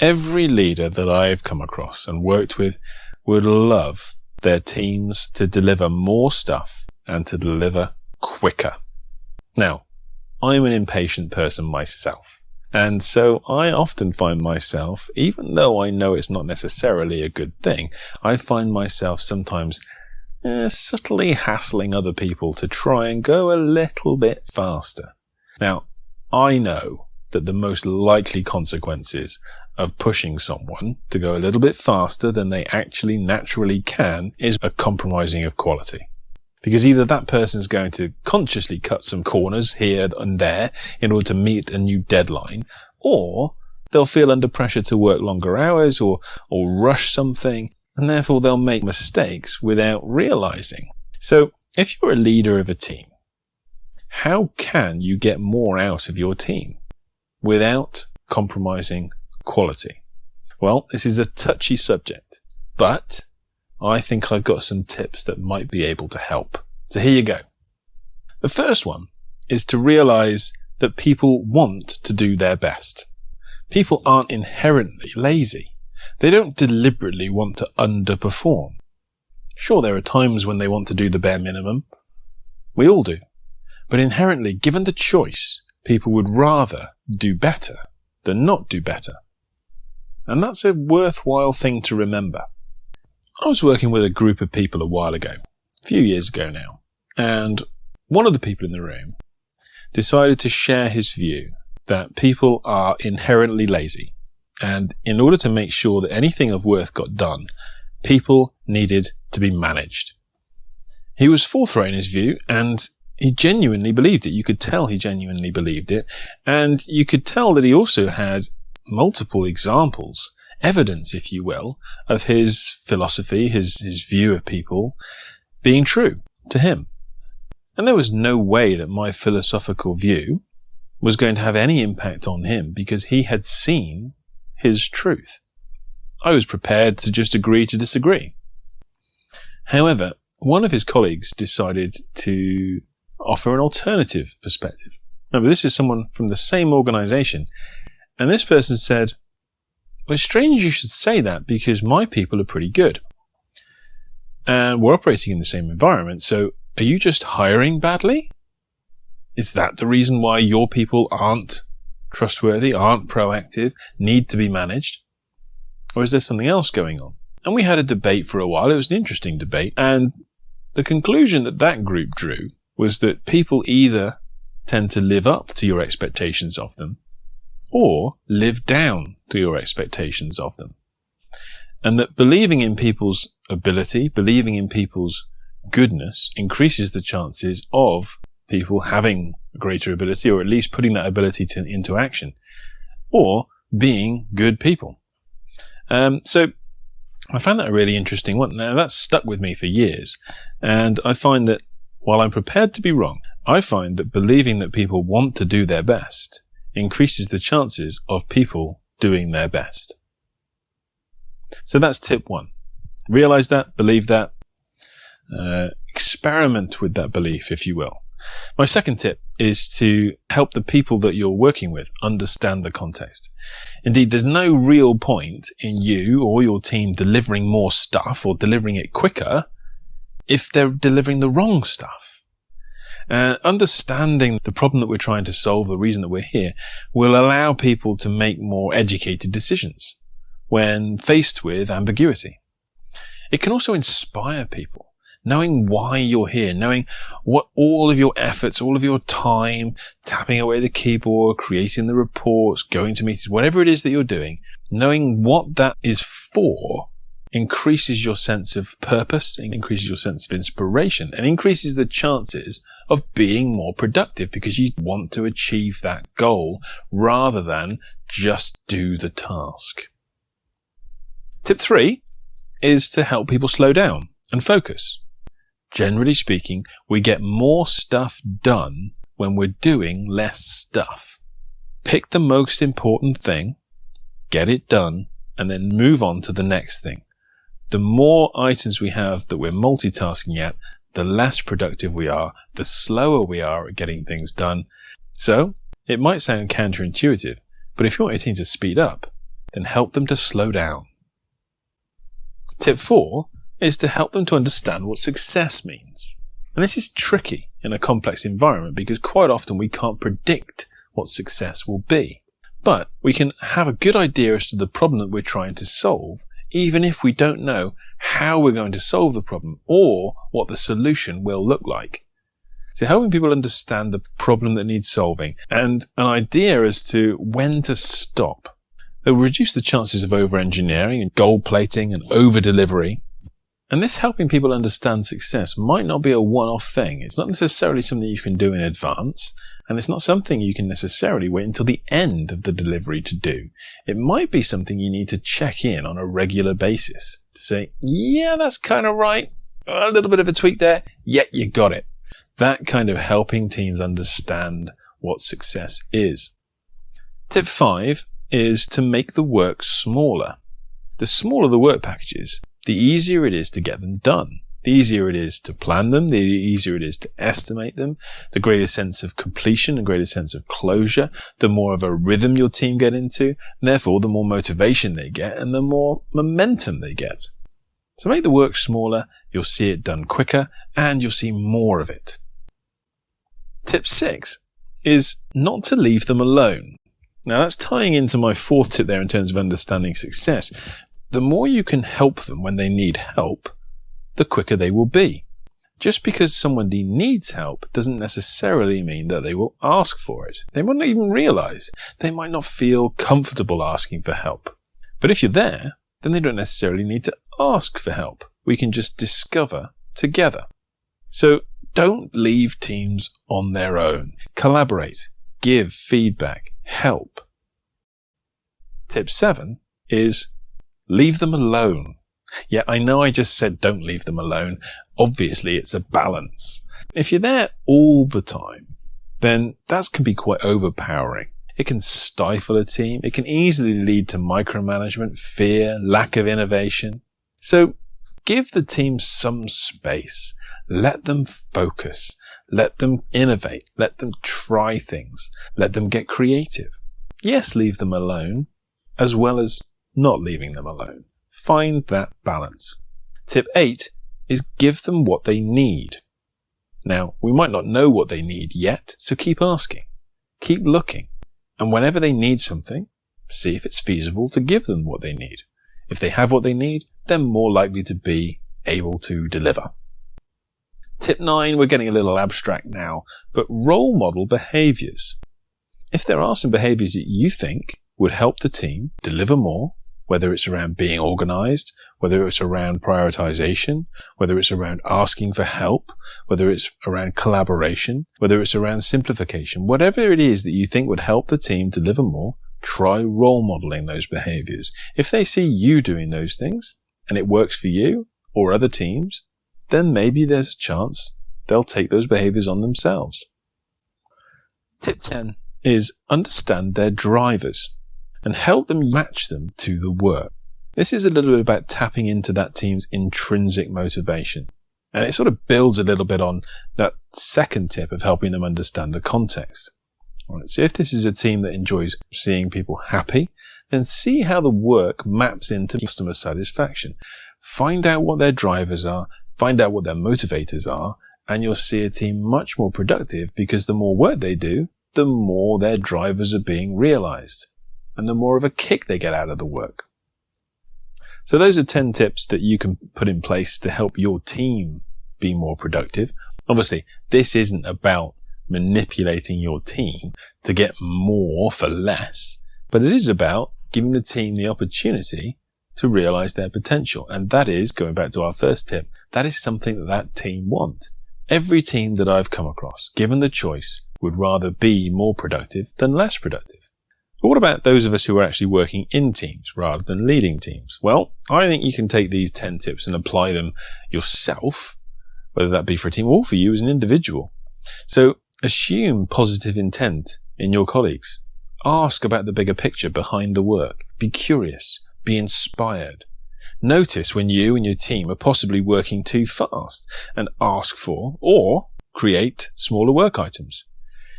Every leader that I've come across and worked with would love their teams to deliver more stuff and to deliver quicker. Now, I'm an impatient person myself. And so I often find myself, even though I know it's not necessarily a good thing, I find myself sometimes eh, subtly hassling other people to try and go a little bit faster. Now, I know that the most likely consequences of pushing someone to go a little bit faster than they actually naturally can is a compromising of quality. Because either that person is going to consciously cut some corners here and there in order to meet a new deadline, or they'll feel under pressure to work longer hours or, or rush something, and therefore they'll make mistakes without realizing. So if you're a leader of a team, how can you get more out of your team without compromising quality? Well, this is a touchy subject, but I think I've got some tips that might be able to help. So here you go. The first one is to realize that people want to do their best. People aren't inherently lazy. They don't deliberately want to underperform. Sure, there are times when they want to do the bare minimum. We all do. But inherently, given the choice, people would rather do better than not do better. And that's a worthwhile thing to remember. I was working with a group of people a while ago, a few years ago now, and one of the people in the room decided to share his view that people are inherently lazy. And in order to make sure that anything of worth got done, people needed to be managed. He was forthright in his view and he genuinely believed it. You could tell he genuinely believed it. And you could tell that he also had multiple examples, evidence, if you will, of his philosophy, his, his view of people being true to him. And there was no way that my philosophical view was going to have any impact on him because he had seen his truth. I was prepared to just agree to disagree. However, one of his colleagues decided to offer an alternative perspective. Remember, this is someone from the same organization. And this person said, well, it's strange you should say that because my people are pretty good. And we're operating in the same environment. So are you just hiring badly? Is that the reason why your people aren't trustworthy, aren't proactive, need to be managed? Or is there something else going on? And we had a debate for a while. It was an interesting debate. And the conclusion that that group drew was that people either tend to live up to your expectations of them or live down to your expectations of them. And that believing in people's ability, believing in people's goodness increases the chances of people having greater ability or at least putting that ability to, into action or being good people. Um, so I found that a really interesting one. Now that's stuck with me for years. And I find that while I'm prepared to be wrong, I find that believing that people want to do their best increases the chances of people doing their best. So that's tip one. Realize that, believe that, uh, experiment with that belief, if you will. My second tip is to help the people that you're working with understand the context. Indeed, there's no real point in you or your team delivering more stuff or delivering it quicker if they're delivering the wrong stuff. And understanding the problem that we're trying to solve, the reason that we're here, will allow people to make more educated decisions when faced with ambiguity. It can also inspire people. Knowing why you're here, knowing what all of your efforts, all of your time, tapping away the keyboard, creating the reports, going to meetings, whatever it is that you're doing, knowing what that is for increases your sense of purpose, increases your sense of inspiration, and increases the chances of being more productive because you want to achieve that goal rather than just do the task. Tip three is to help people slow down and focus. Generally speaking, we get more stuff done when we're doing less stuff. Pick the most important thing, get it done, and then move on to the next thing the more items we have that we're multitasking at, the less productive we are, the slower we are at getting things done. So it might sound counterintuitive, but if you want your team to speed up, then help them to slow down. Tip four is to help them to understand what success means. And this is tricky in a complex environment because quite often we can't predict what success will be. But we can have a good idea as to the problem that we're trying to solve, even if we don't know how we're going to solve the problem or what the solution will look like. So helping people understand the problem that needs solving and an idea as to when to stop. It will reduce the chances of over-engineering and gold plating and over-delivery and this helping people understand success might not be a one-off thing. It's not necessarily something you can do in advance, and it's not something you can necessarily wait until the end of the delivery to do. It might be something you need to check in on a regular basis to say, yeah, that's kind of right. A little bit of a tweak there. Yeah, you got it. That kind of helping teams understand what success is. Tip five is to make the work smaller. The smaller the work packages, the easier it is to get them done. The easier it is to plan them, the easier it is to estimate them, the greater sense of completion, the greater sense of closure, the more of a rhythm your team get into, and therefore the more motivation they get and the more momentum they get. So make the work smaller, you'll see it done quicker, and you'll see more of it. Tip six is not to leave them alone. Now that's tying into my fourth tip there in terms of understanding success, the more you can help them when they need help, the quicker they will be. Just because somebody needs help doesn't necessarily mean that they will ask for it. They might not even realize. They might not feel comfortable asking for help. But if you're there, then they don't necessarily need to ask for help. We can just discover together. So don't leave teams on their own. Collaborate, give feedback, help. Tip seven is Leave them alone. Yeah, I know I just said don't leave them alone. Obviously, it's a balance. If you're there all the time, then that can be quite overpowering. It can stifle a team. It can easily lead to micromanagement, fear, lack of innovation. So give the team some space. Let them focus. Let them innovate. Let them try things. Let them get creative. Yes, leave them alone, as well as not leaving them alone. Find that balance. Tip eight is give them what they need. Now, we might not know what they need yet, so keep asking. Keep looking. And whenever they need something, see if it's feasible to give them what they need. If they have what they need, they're more likely to be able to deliver. Tip nine, we're getting a little abstract now, but role model behaviors. If there are some behaviors that you think would help the team deliver more, whether it's around being organized, whether it's around prioritization, whether it's around asking for help, whether it's around collaboration, whether it's around simplification, whatever it is that you think would help the team deliver more, try role modeling those behaviors. If they see you doing those things and it works for you or other teams, then maybe there's a chance they'll take those behaviors on themselves. Tip 10 is understand their drivers and help them match them to the work. This is a little bit about tapping into that team's intrinsic motivation. And it sort of builds a little bit on that second tip of helping them understand the context. Right, so if this is a team that enjoys seeing people happy, then see how the work maps into customer satisfaction. Find out what their drivers are, find out what their motivators are, and you'll see a team much more productive because the more work they do, the more their drivers are being realized and the more of a kick they get out of the work. So those are 10 tips that you can put in place to help your team be more productive. Obviously, this isn't about manipulating your team to get more for less, but it is about giving the team the opportunity to realize their potential. And that is, going back to our first tip, that is something that that team want. Every team that I've come across, given the choice, would rather be more productive than less productive. But what about those of us who are actually working in teams rather than leading teams? Well, I think you can take these 10 tips and apply them yourself, whether that be for a team or for you as an individual. So assume positive intent in your colleagues. Ask about the bigger picture behind the work. Be curious. Be inspired. Notice when you and your team are possibly working too fast and ask for or create smaller work items.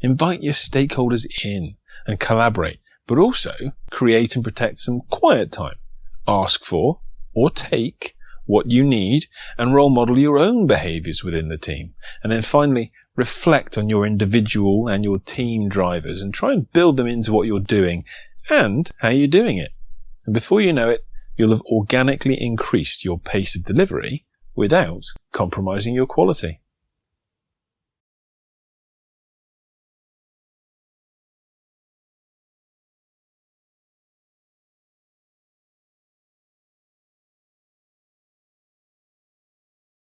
Invite your stakeholders in and collaborate. but also create and protect some quiet time. Ask for or take what you need and role model your own behaviors within the team. And then finally, reflect on your individual and your team drivers and try and build them into what you're doing and how you're doing it. And before you know it, you'll have organically increased your pace of delivery without compromising your quality.